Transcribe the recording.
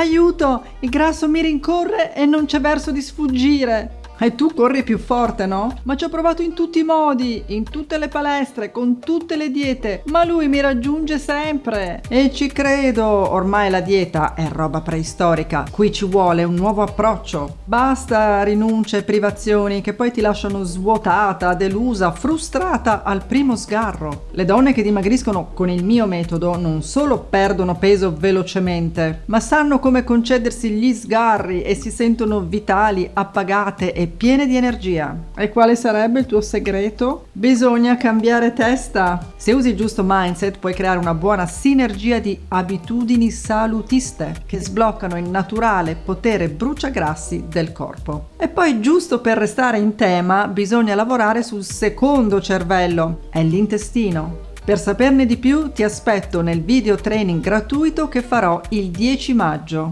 Aiuto! Il grasso mi rincorre e non c'è verso di sfuggire. E tu corri più forte, no? Ma ci ho provato in tutti i modi, in tutte le palestre, con tutte le diete, ma lui mi raggiunge sempre. E ci credo, ormai la dieta è roba preistorica, qui ci vuole un nuovo approccio. Basta rinunce e privazioni che poi ti lasciano svuotata, delusa, frustrata al primo sgarro. Le donne che dimagriscono con il mio metodo non solo perdono peso velocemente, ma sanno come concedersi gli sgarri e si sentono vitali, appagate e piene di energia. E quale sarebbe il tuo segreto? Bisogna cambiare testa. Se usi il giusto mindset puoi creare una buona sinergia di abitudini salutiste che sbloccano il naturale potere bruciagrassi del corpo. E poi giusto per restare in tema bisogna lavorare sul secondo cervello, è l'intestino. Per saperne di più ti aspetto nel video training gratuito che farò il 10 maggio.